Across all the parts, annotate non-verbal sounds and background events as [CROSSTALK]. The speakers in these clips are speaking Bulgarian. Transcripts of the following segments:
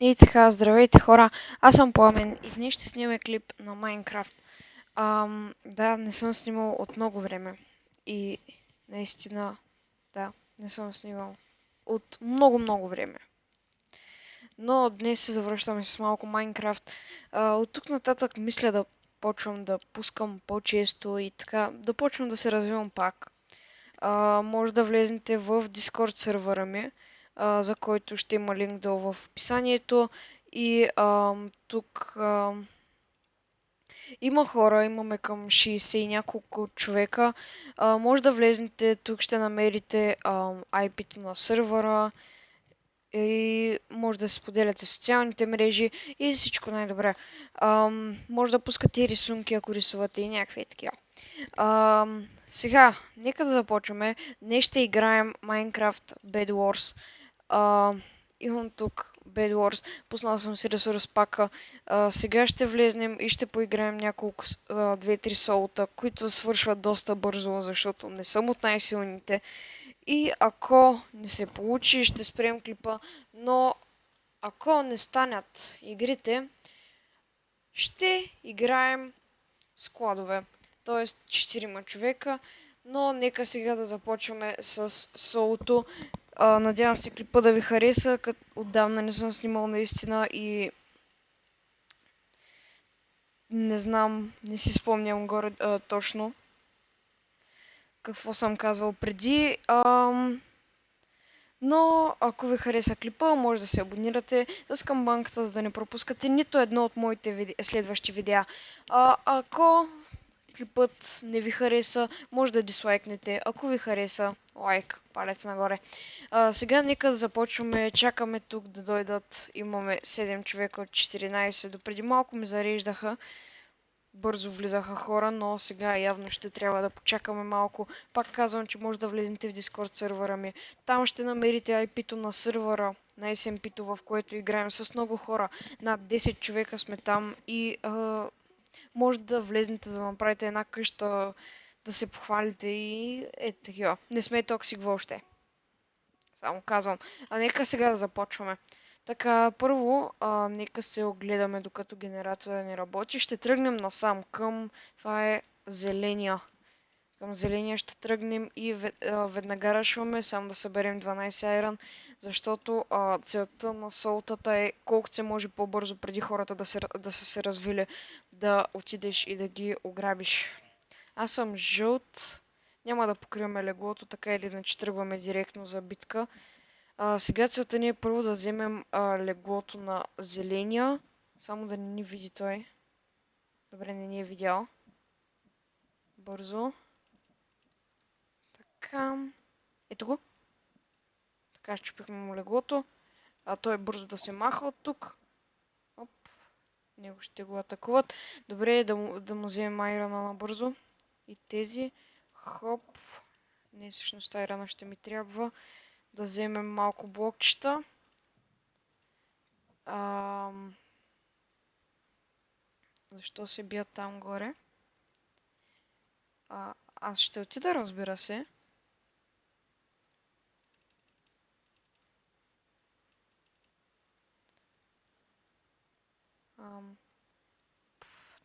И така, здравейте хора, аз съм Пламен и днес ще снимаме клип на Майнкрафт. Ам, да, не съм снимал от много време и наистина, да, не съм снимал от много-много време. Но днес се завръщаме с малко Майнкрафт. от тук нататък мисля да почвам да пускам по-често и така, да почвам да се развивам пак. А, може да влезнете в Discord сервера ми а, за който ще има линк долу в описанието. И а, тук а, има хора, имаме към 60 и няколко човека. А, може да влезнете, тук ще намерите а, IP-то на сървъра и може да споделяте социалните мрежи и всичко най-добре. може да пускате рисунки, ако рисувате и някакви такива. сега, нека да започваме. Днес ще играем Minecraft Bed Wars. А, имам тук Bed Wars. Пуснал съм си ресурс пака. А, сега ще влезнем и ще поиграем няколко 2-3 солта, които свършват доста бързо, защото не съм от най-силните. И ако не се получи, ще спрем клипа, но ако не станат игрите, ще играем складове. Тоест 4 човека, но нека сега да започваме с солото. Надявам се клипа да ви хареса, като отдавна не съм снимал наистина и не знам, не си спомням горе а, точно какво съм казвал преди. А, но ако ви хареса клипа, може да се абонирате с камбанката, за да не пропускате нито едно от моите виде... следващи видеа. А, ако клипът не ви хареса, може да дислайкнете. Ако ви хареса, лайк, палец нагоре. А, сега нека да започваме. Чакаме тук да дойдат. Имаме 7 човека от 14. До преди малко ми зареждаха. Бързо влизаха хора, но сега явно ще трябва да почакаме малко. Пак казвам, че може да влезете в Discord сервера ми. Там ще намерите IP-то на сервера, на SMP-то, в което играем с много хора. Над 10 човека сме там и а, може да влезнете да направите една къща, да се похвалите и е такива. Не сме токсик въобще. Само казвам. А нека сега да започваме. Така, първо, а, нека се огледаме докато генератора не работи. Ще тръгнем насам към... Това е зеления. Към зеления ще тръгнем и веднага рашваме, само да съберем 12 айрон, защото а, целта на солтата е колкото се може по-бързо преди хората да, се, да са се развили, да отидеш и да ги ограбиш. Аз съм жълт. Няма да покриваме леглото, така или иначе тръгваме директно за битка. А, сега целта ни е първо да вземем а, леглото на зеления. Само да не ни види той. Добре, не ни е видял. Бързо. Така. Ето го. Така, щупихме му леглото. А той е бързо да се маха от тук. Оп. Него ще го атакуват. Добре е да му, да му вземем айрана набързо. И тези. Хоп. Не, всъщност айрана ще ми трябва. Да вземем малко блокчета. Ам... Защо се бият там горе? А, аз ще отида, разбира се. Ам...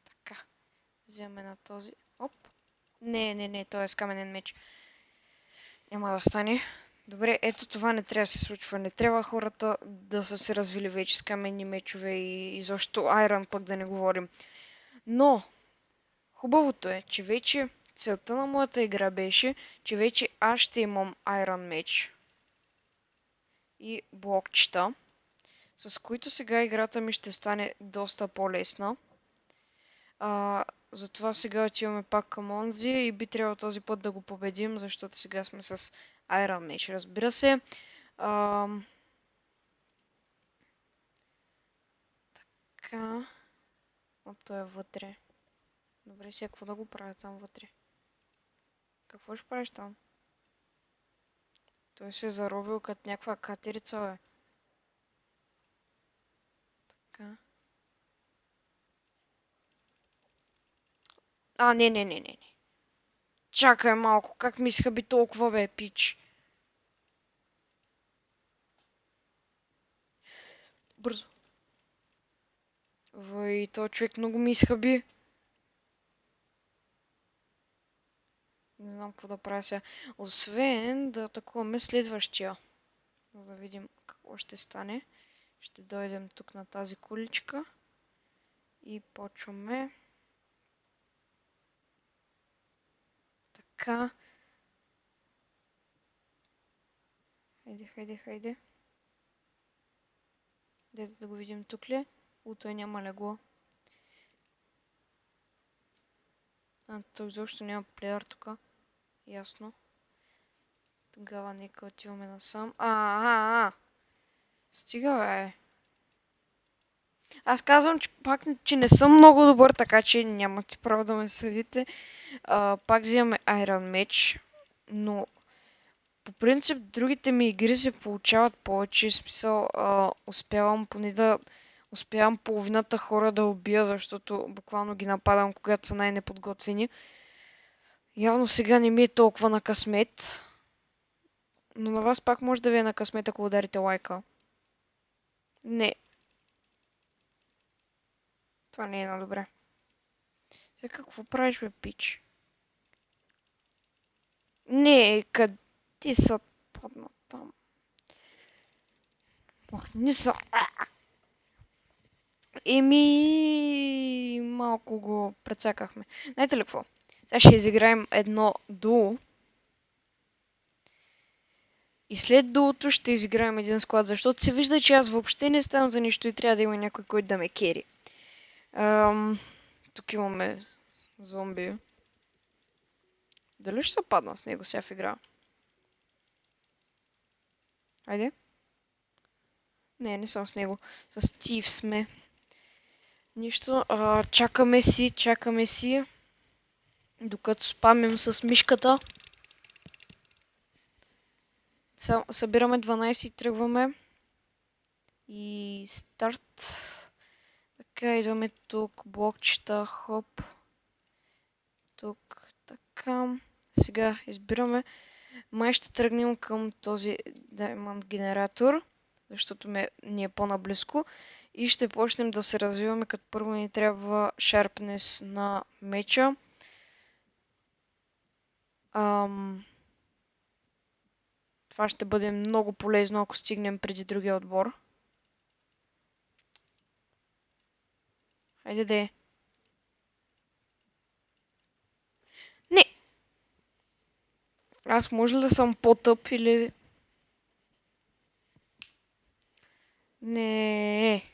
Така. Вземаме на този. Оп. Не, не, не, той е с каменен меч. Няма да стане. Добре, ето това не трябва да се случва. Не трябва хората да са се развили вече с каменни мечове и изобщо Айрон пък да не говорим. Но, хубавото е, че вече целта на моята игра беше, че вече аз ще имам Iron меч и блокчета с които сега играта ми ще стане доста по-лесна. Затова сега отиваме пак към онзи и би трябвало този път да го победим, защото сега сме с Iron Mage, разбира се. А, така. Оп, той е вътре. Добре, сега какво да го правя там вътре? Какво ще правиш там? Той се е заровил като някаква катерица, бе. Така. А, не, не, не, не. Чакай малко, как ми би толкова, бе, пич? Бързо. Вой, то човек много ми изхъби. Не знам какво да правя сега. Освен да атакуваме следващия. За да видим какво ще стане. Ще дойдем тук на тази куличка. И почваме. Така. Хайде, хайде, хайде. Дайте да го видим тук ли? У, той няма легло. А, той изобщо няма плеер тук. Ясно. Тогава нека отиваме насам. А, а, а. Стига, бе. Аз казвам, че пак че не съм много добър, така че нямате право да ме съдите. А, пак взимаме Iron Match, но по принцип другите ми игри се получават повече. Смисъл, а, успявам поне да успявам половината хора да убия, защото буквално ги нападам, когато са най-неподготвени. Явно сега не ми е толкова на късмет. Но на вас пак може да ви е на късмет, ако ударите лайка. Не. Това не е на добре. Сега какво правиш, бе, пич? Не, къде са падна там? Ох, не са. Еми, малко го прецакахме. Знаете ли какво? Сега ще изиграем едно дуо. И след дуото ще изиграем един склад, защото се вижда, че аз въобще не ставам за нищо и трябва да има някой, който да ме кери. Ам, тук имаме зомби. Дали ще се падна с него сега в игра? Айде. Не, не съм с него. С Стив сме. Нищо. А, чакаме си, чакаме си. Докато спамим с мишката. Събираме 12 и тръгваме. И старт. Така, идваме тук, блокчета, хоп. Тук, така. Сега избираме. Май ще тръгнем към този Diamond генератор, защото ме, ни е по-наблизко. И ще почнем да се развиваме, като първо ни трябва Sharpness на меча. Ам... Това ще бъде много полезно, ако стигнем преди другия отбор. Хайде де. Не! Аз може ли да съм по-тъп или... Не.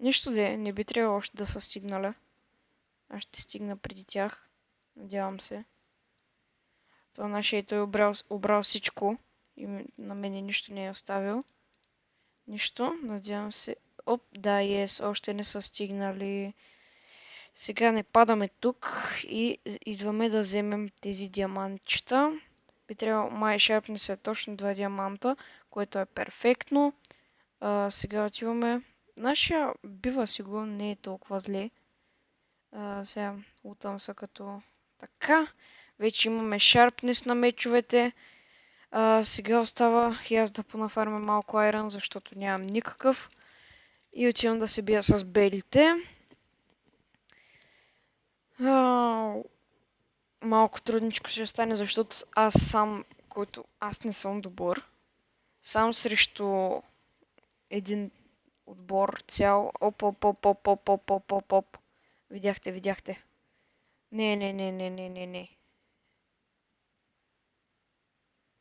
Нищо де, не би трябвало още да са стигнали. Аз ще стигна преди тях. Надявам се. Това нашия той е обрал, обрал всичко. И на мене нищо не е оставил. Нищо. Надявам се. Оп, да, ес, още не са стигнали. Сега не падаме тук и идваме да вземем тези диамантчета. Би трябвало, май шарпне се точно два диаманта, което е перфектно. А, сега отиваме. Нашия бива сигурно не е толкова зле. А, сега утам са като така. Вече имаме шарпнес на мечовете. А, сега остава и аз да понафармя малко айрон, защото нямам никакъв. И отивам да се бия с белите. А, малко трудничко ще стане, защото аз сам, който аз не съм добър, сам срещу един отбор цял. Оп, оп, оп, оп, оп, оп, оп, оп, оп. Видяхте, видяхте. Не, не, не, не, не, не, не.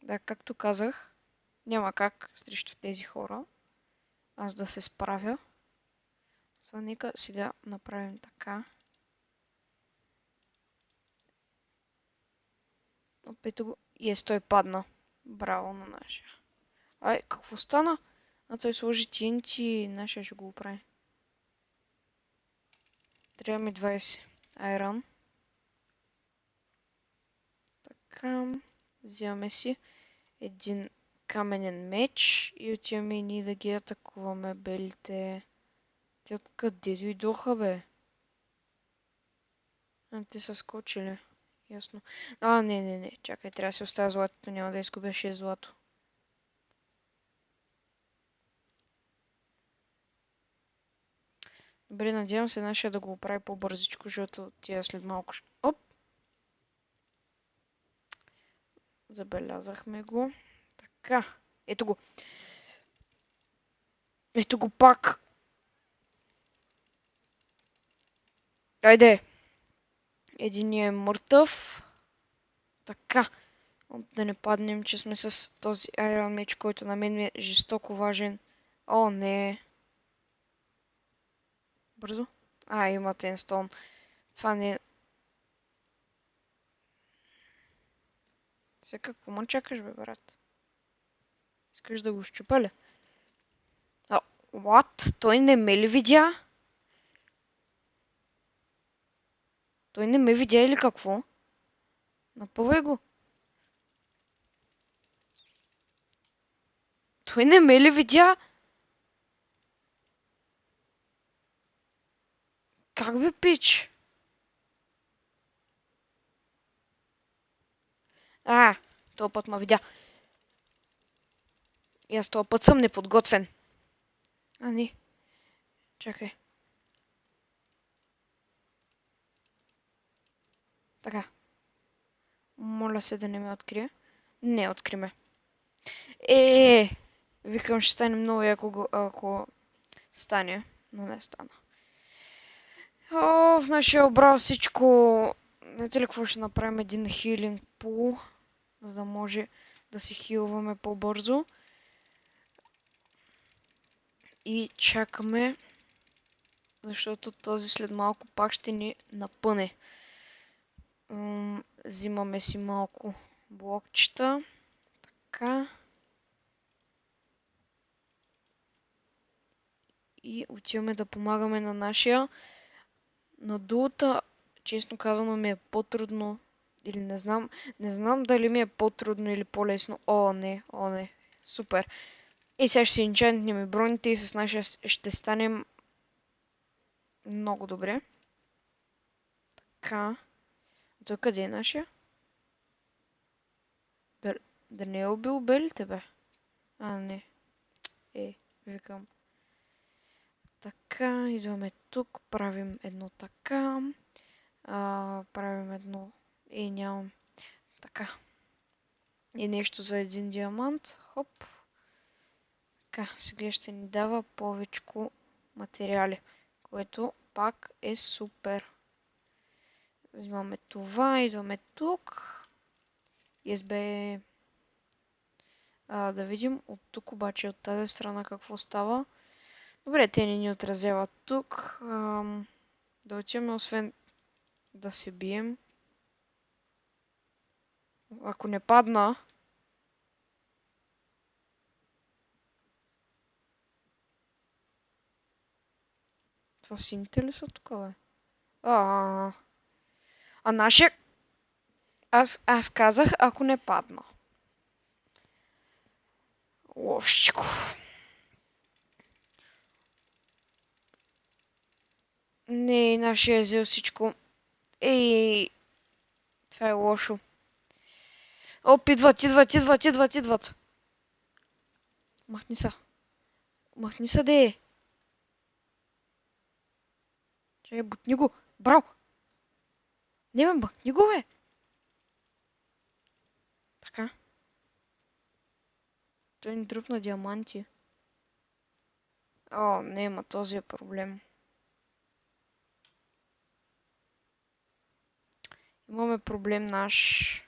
Да, както казах, няма как срещу тези хора аз да се справя. Това нека сега направим така. Опето го. И е, той падна. Браво на нашия. Ай, какво стана? А той сложи TNT нашия ще го оправи. Трябва ми 20 айрон. Така. Взимаме си един каменен меч и отиваме и ние да ги атакуваме белите. Те откъде дойдоха, бе? А, те са скочили. Ясно. А, не, не, не. Чакай, трябва да си оставя златото. Няма да изгубя 6 злато. Добре, надявам се нашия да го оправи по-бързичко, защото тия след малко... Оп! Забелязахме го. Така. Ето го. Ето го пак. Айде. Единият е мъртъв. Така. Да не паднем, че сме с този Iron меч, който на мен ми е жестоко важен. О, не. Бързо. А, има тенстон. Това не е... Сега какво ме чакаш, бе, брат? Искаш да го щупа ли? А, what? Той не ме ли видя? Той не ме видя или какво? Напъвай го. Той не ме ли видя? Как бе, пич? А, този път ме видя. И аз този път съм неподготвен. А, не. Чакай. Така. Моля се да не ме открие. Не, откри ме. Е, викам, ще стане много яко, ако стане, но не стана. О, в нашия обрал всичко. Знаете ли какво ще направим? Един хилинг пул, за да може да си хилваме по-бързо. И чакаме, защото този след малко пак ще ни напъне. Взимаме си малко блокчета. Така. И отиваме да помагаме на нашия. На дулата, честно казано, ми е по-трудно. Или не знам. Не знам дали ми е по-трудно или по-лесно. О, не, о, не. Супер. И сега ще си инчантнем и броните и с нашия ще станем много добре. Така. Той къде е нашия? Да, да не е убил белите, бе? А, не. Е, викам. Така, идваме тук, правим едно така. А, правим едно... Е, нямам. Така. И нещо за един диамант. Хоп. Така, сега ще ни дава повечко материали, което пак е супер. Взимаме това, идваме тук. СБ. А, да видим от тук обаче, от тази страна какво става. Добре, те не ни отразяват тук. Ам, да отиваме, освен да се бием. Ако не падна, това сините ли са тук, бе? А, а, нашия... Аз, аз казах, ако не падна. Лошичко. Не, нашия е взел всичко. Ей, това е лошо. Оп, идват, идват, идват, идват, идват. Махни са. Махни са, де. Чай, бутни го. Браво. Не, бе, бутни го, бе. Така. Той ни дръпна диаманти. О, не, ма този е проблем. Имаме проблем наш.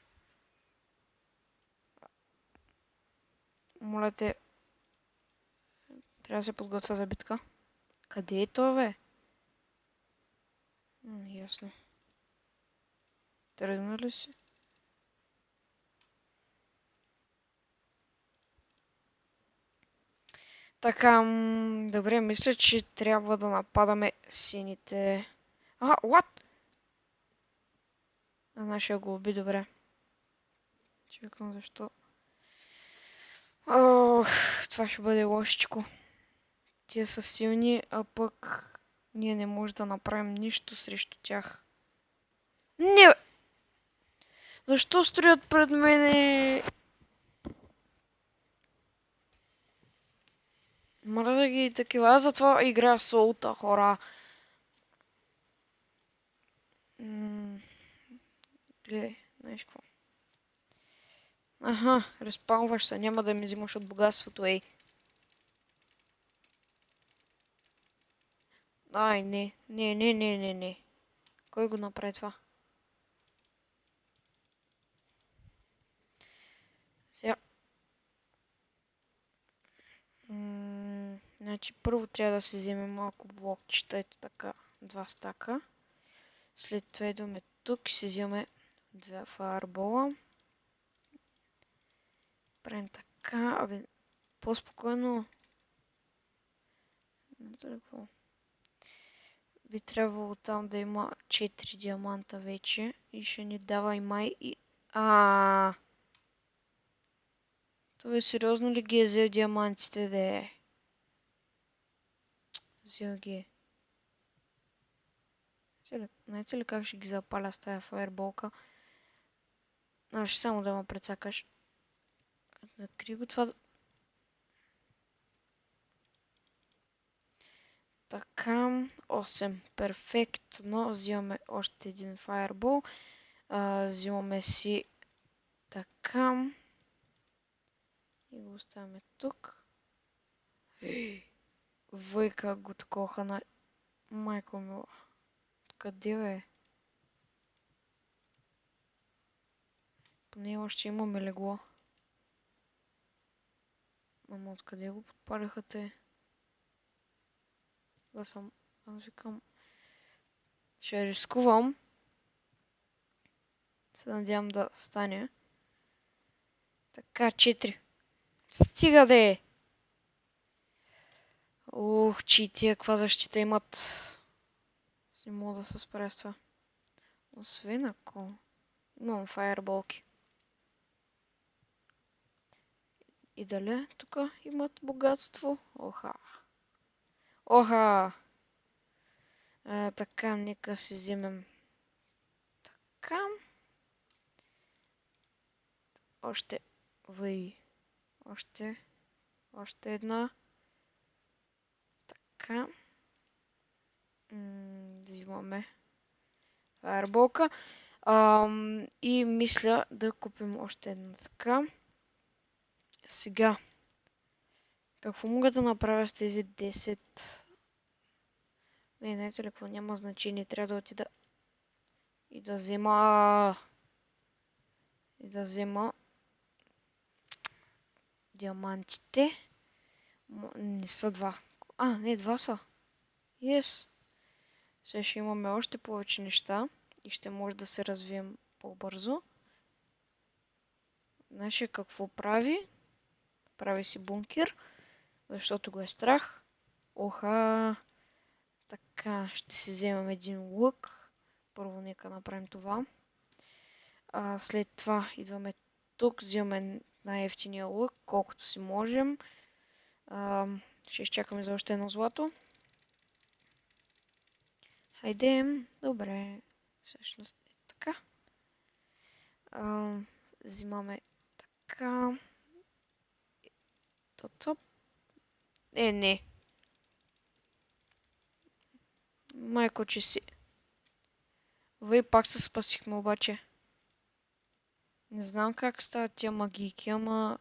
Моля те. Трябва да се подготвя за битка. Къде е то, бе? М, ясно. Си? Така, добре, мисля, че трябва да нападаме сините. А, what? А нашия го уби, добре. Чекам защо. Ох, това ще бъде лошичко. Тия са силни, а пък ние не можем да направим нищо срещу тях. Не! Защо строят пред мене? Мразя ги и такива. Аз затова игра солта, хора. Гледай, знаеш какво. Аха, разпалваш се, няма да ми взимаш от богатството, ей. Ай, не, не, не, не, не, не. Кой го направи това? Сега. значи първо трябва да си вземем малко блокчета, ето така, два стака. След това идваме тук и си вземем два фаербола. Правим така, абе, по-спокойно. Не какво. Би трябвало там да има 4 диаманта вече и ще ни дава и май и... А. Той сериозно ли ги е взел диамантите, да е? Взел ги е. Знаете ли как ще ги запаля с тая фаерболка? А, ще само да ме прецакаш. Закри го това. Така, 8. Перфектно. Взимаме още един фаербол. взимаме си така. И го оставяме тук. [GASPS] Въйка го такоха на... Майко мила. Къде е? Поне още имаме легло. Ама откъде го подпалиха те? Да съм... Аз викам... Ще рискувам. Се надявам да стане. Така, 4. Стига да е! Ух, че тия каква защита имат. Не мога да се справя с това. Освен ако... Имам фаерболки. И дали тук имат богатство? Оха. Оха! А, така, нека си вземем така. Още въй. Още. Още една. Така. взимаме фаерболка. и мисля да купим още една така. Сега. Какво мога да направя с тези 10? Не, знаете ли какво? Няма значение. Трябва да отида и да взема... И да взема диамантите. Не са два. А, не, два са. Yes. Сега ще имаме още повече неща и ще може да се развием по-бързо. Значи какво прави? Прави си бункер, защото го е страх. Оха! Така, ще си вземем един лък. Първо нека направим това. А, след това идваме тук, взимаме най-ефтиния лък, колкото си можем. А, ще изчакаме за още едно злато. Хайде, добре. Всъщност е така. А, взимаме така. Топ-топ. Е, не. Майко, че си. Вие пак се спасихме обаче. Не знам как стават тия магийки, ама...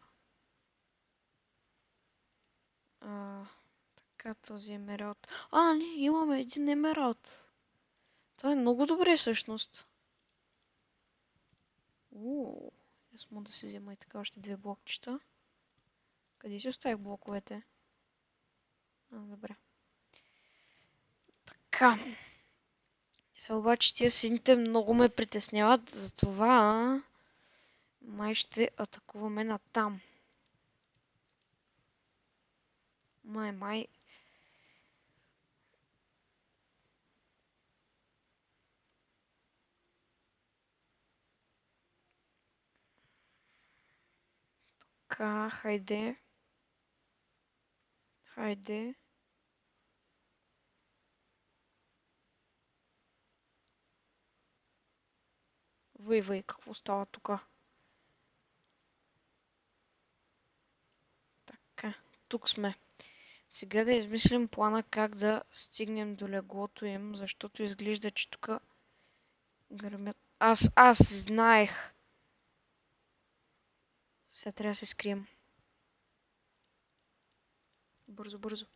А, така, този емералд. А, не, имаме един емералд. Това е много добре всъщност. Ууу, аз мога да си взема и така още две блокчета. Къде си оставих блоковете? А, добре. Така. Сега обаче тия сините много ме притесняват, затова май ще атакуваме на там. Май, май. Така, хайде. Хайде. Въй, какво става тук? Така, тук сме. Сега да измислим плана как да стигнем до леглото им, защото изглежда, че тук гърмят... Аз, аз знаех. Сега трябва да се скрием. Бързо, бързо.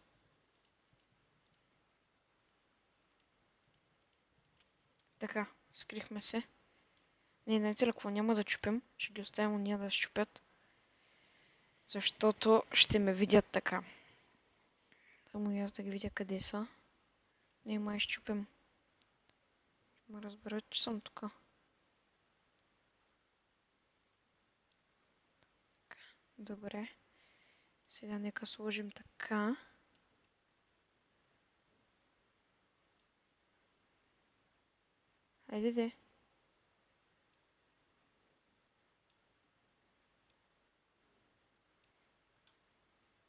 Така, скрихме се. Не, знаете ли какво? Няма да чупим. Ще ги оставим уния да щупят. Защото ще ме видят така. Само и аз да ги видя къде са. Не, май щупим. Ма разберат, че съм тук. Добре. Сега нека сложим така. Хайде де.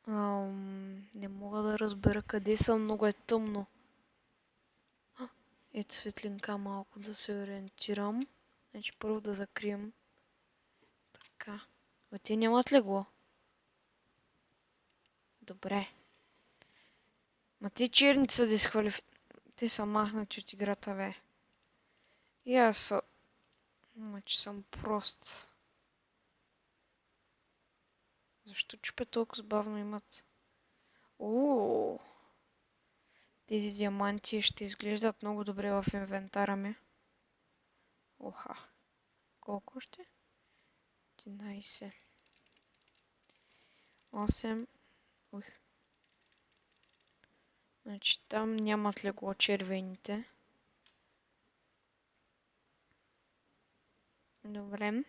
Ам, не мога да разбера къде съм, много е тъмно. Ето светлинка малко да се ориентирам. Значи първо да закрием. Така. А те нямат легло. Добре. Ма те черни са дисквалиф... Те са махнати от играта, бе. И аз са... Ма, че съм прост. Защо чупе толкова бавно имат? Ооо! Тези диаманти ще изглеждат много добре в инвентара ми. Оха. Колко ще? 11. 8. Ух. Значи там нямат легло червените. Добре.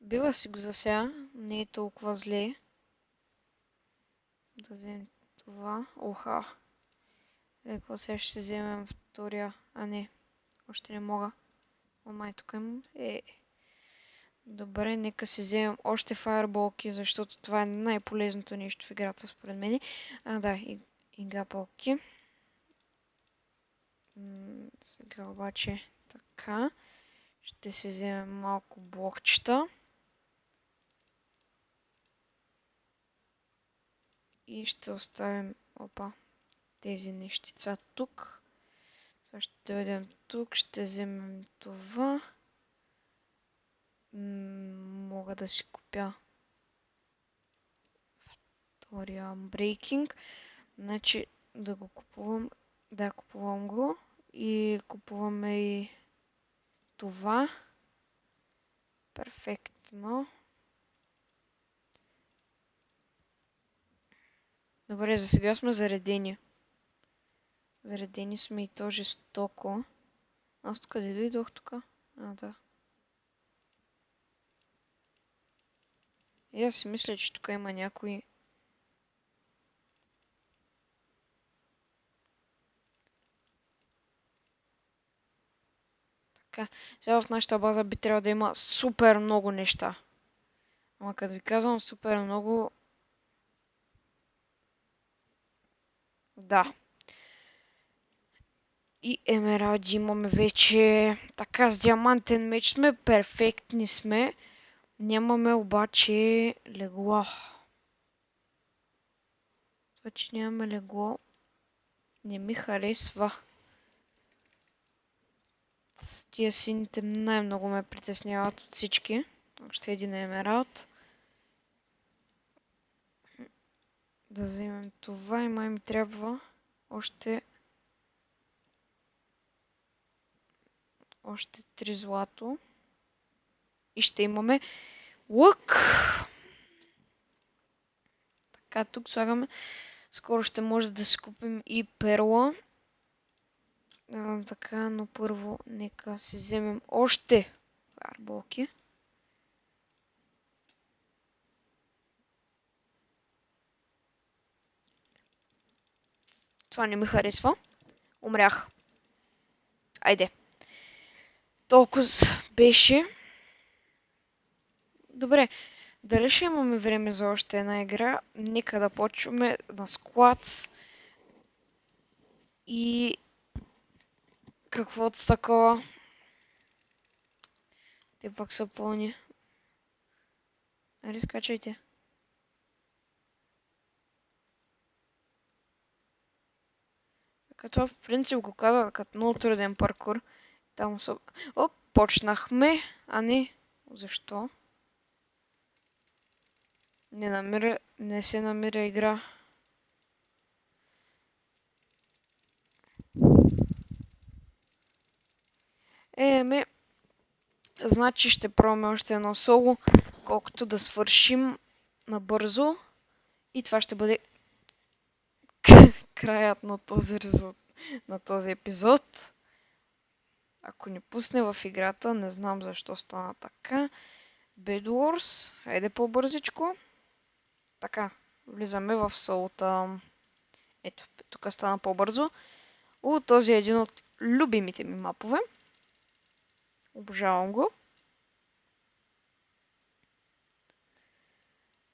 Бива си го за сега. Не е толкова зле. Да вземем това. Оха. Леко сега ще си вземем втория. А не. Още не мога. О, тук имам. Е. Добре, нека си вземем още фаерболки, защото това е най-полезното нещо в играта, според мен. А, да, и, и гапалки. сега обаче така. Ще си вземем малко блокчета. И ще оставим, опа, тези нещица тук. Сега ще дойдем тук, ще вземем това. Мога да си купя втория Unbreaking. Значи да го купувам. Да, купувам го. И купуваме и това. Перфектно. Добре, за сега сме заредени. Заредени сме и то жестоко. Аз къде дойдох тук? А, да. И аз си мисля, че тук има някои... Така, сега в нашата база би трябвало да има супер много неща. Ама като ви казвам супер много... Да. И емеради имаме вече. Така, с диамантен меч сме, перфектни сме. Нямаме обаче легло. Това, че нямаме легло, не ми харесва. Тия сините най-много ме притесняват от всички. Още един емералд. Да вземем това и май ми трябва още още три злато. И ще имаме лък. Така, тук слагаме. Скоро ще може да си купим и перла. А, така, но първо нека си вземем още фарболки. Това не ми харесва. Умрях. Айде. Толкова беше. Добре, дали ще имаме време за още една игра? Нека да почваме на Squads и каквото такова. Те пак са пълни. Али скачайте. Като в принцип го казва като много труден паркур. Там са... Оп! започнахме. А не, защо? Не намира, не се намира игра. Еме, значи ще пробваме още едно соло, колкото да свършим набързо. И това ще бъде краят на този, резулт... на този епизод. Ако ни пусне в играта, не знам защо стана така. Bed Wars, хайде по-бързичко. Така, влизаме в солота. Ето, тук стана по-бързо. О, този е един от любимите ми мапове. Обожавам го.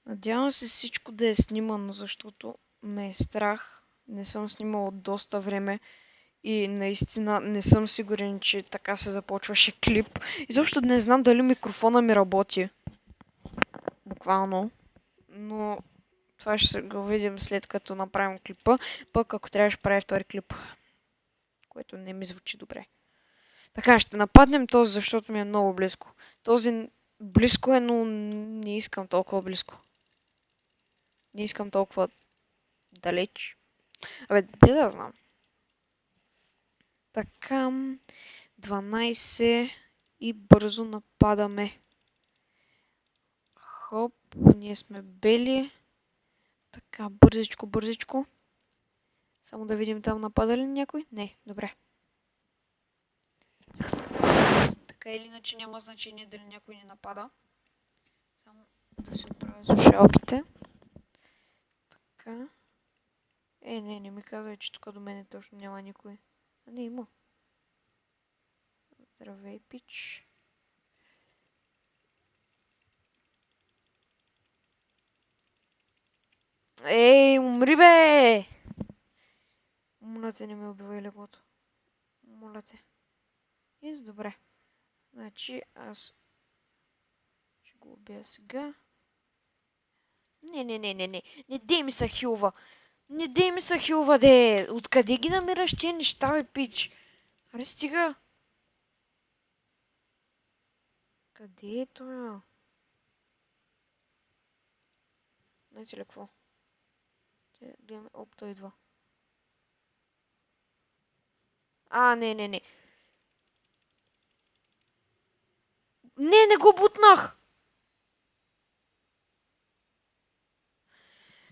Надявам се всичко да е снимано, защото ме е страх. Не съм снимал от доста време и наистина не съм сигурен, че така се започваше клип. Изобщо не знам дали микрофона ми работи. Буквално. Но това ще го видим след като направим клипа. Пък ако трябва ще правя втори клип. Което не ми звучи добре. Така, ще нападнем този, защото ми е много близко. Този близко е, но не искам толкова близко. Не искам толкова далеч. Абе, де да знам. Така, 12 и бързо нападаме. Хоп, ние сме бели. Така, бързичко, бързичко. Само да видим там напада ли някой? Не, добре. Така или иначе няма значение дали някой ни напада. Само да си оправя слушалките. Така. Е, не, не ми казвай, че тук до мене точно няма никой. А не, има. Здравей, пич. Ей, умри бе! Моля те, не ме убивай легото. Моля те. Из, добре. Значи аз ще го убия сега. Не, не, не, не, не. Не дей ми са хилва. Не дей ми са хилва, де. Откъде ги намираш тия неща, бе, пич? Аре, стига. Къде е това? Знаете ли какво? Гледаме, оп, той идва. А, не, не, не. Не, не го бутнах!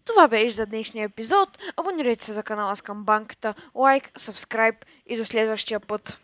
Това беше за днешния епизод. Абонирайте се за канала с камбанката, лайк, сабскрайб и до следващия път.